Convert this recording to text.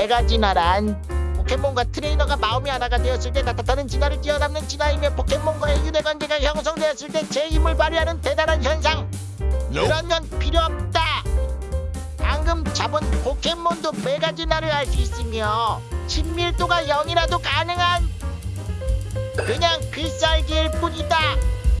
네 메가진화란 포켓몬과 트레이너가 마음이 하나가 되었을 때 나타나는 진화를 뛰어넘는 진화이며 포켓몬과의 유대관계가 형성되었을 때 제 힘을 발휘하는 대단한 현상. 그런 건 필요 없다. 방금 잡은 포켓몬도 네 메가 진화를 할 수 있으며 친밀도가 0이라도 가능한